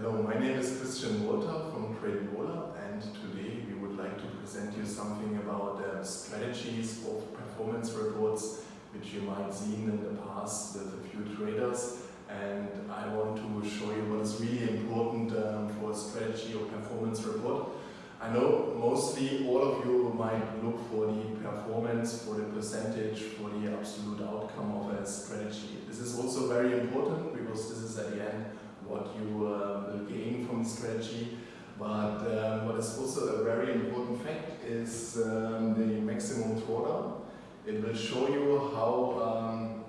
Hello, my name is Christian Wolter from Cradleola and today we would like to present you something about uh, strategies of performance reports which you might seen in the past with a few traders and I want to show you what is really important um, for a strategy or performance report. I know mostly all of you might look for the performance, for the percentage, for the absolute outcome of a strategy. This is also very important because this is at the end what you will gain from the strategy. But um, what is also a very important fact is um, the maximum drawdown. It will show you how, um,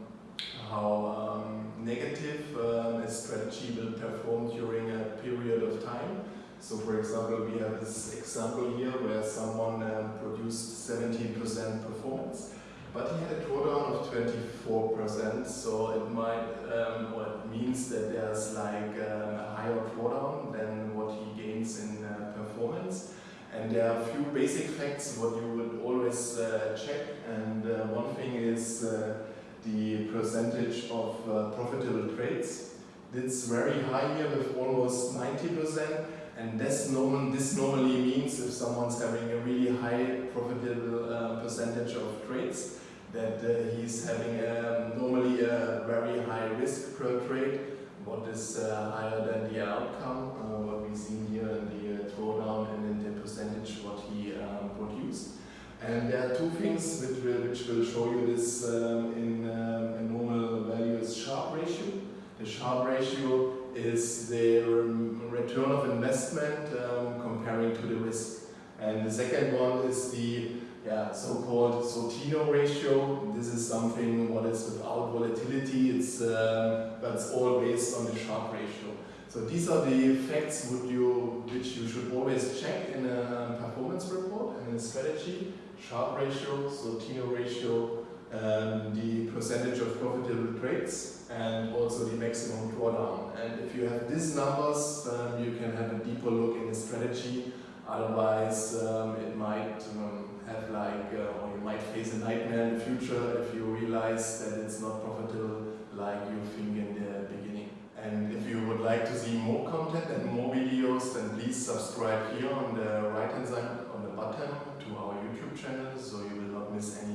how um, negative um, a strategy will perform during a period of time. So for example, we have this example here where someone um, produced 17% performance, but he had a drawdown of 24%, so it might, um, it means that there's like um, a higher drawdown than what he gains in uh, performance. And there are a few basic facts what you would always uh, check, and uh, one thing is uh, the percentage of uh, profitable trades. It's very high here with almost 90%. And this, normal, this normally means if someone's having a really high profitable uh, percentage of trades, that uh, he's having um, normally a very high risk per trade, what is uh, higher than the outcome, uh, what we see here in the uh, drawdown and in the percentage what he um, produced. And there are two things which will, which will show you this um, in um, a normal value is Sharpe ratio. The Sharpe ratio is the return of investment um, comparing to the risk. And the second one is the yeah, so-called Sortino ratio. This is something what is without volatility. It's um, that's all based on the Sharpe ratio. So these are the facts would you, which you should always check in a performance report and in a strategy. Sharpe ratio, Sortino ratio, um, the percentage of profitable trades and also the maximum drawdown. And if you have these numbers, um, you can have a deeper look in the strategy. Otherwise, um, it might like, uh, or you might face a nightmare in the future if you realize that it's not profitable like you think in the beginning. And if you would like to see more content and more videos, then please subscribe here on the right hand side on the button to our YouTube channel so you will not miss any